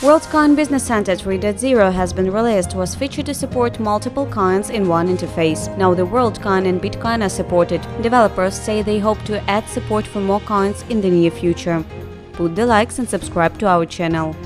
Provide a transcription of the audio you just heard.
WorldCoin Business Center 3.0 has been released, was featured to support multiple coins in one interface. Now the WorldCoin and Bitcoin are supported. Developers say they hope to add support for more coins in the near future. Put the likes and subscribe to our channel.